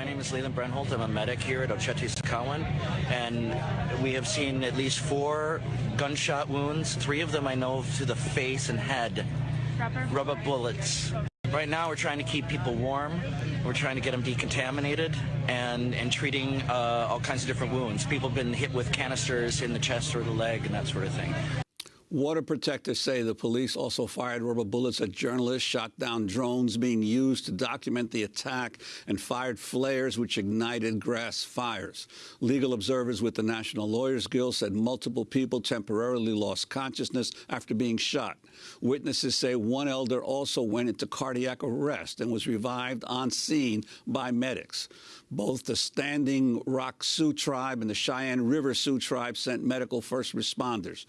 My name is Leland Brenholt. I'm a medic here at Oceti Sakowin, and we have seen at least four gunshot wounds. Three of them I know to the face and head. Rubber? Rubber bullets. Right now, we're trying to keep people warm. We're trying to get them decontaminated and, and treating uh, all kinds of different wounds. People have been hit with canisters in the chest or the leg and that sort of thing. Water protectors say the police also fired rubber bullets at journalists, shot down drones being used to document the attack, and fired flares which ignited grass fires. Legal observers with the National Lawyers Guild said multiple people temporarily lost consciousness after being shot. Witnesses say one elder also went into cardiac arrest and was revived on scene by medics. Both the Standing Rock Sioux tribe and the Cheyenne River Sioux tribe sent medical first responders.